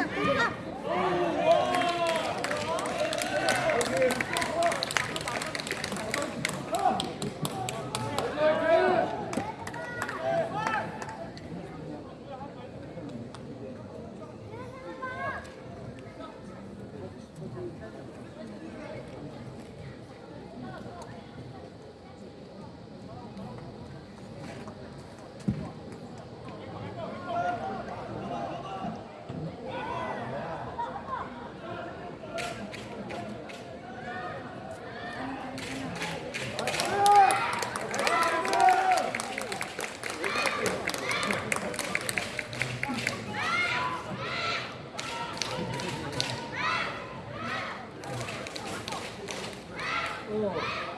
あ哦。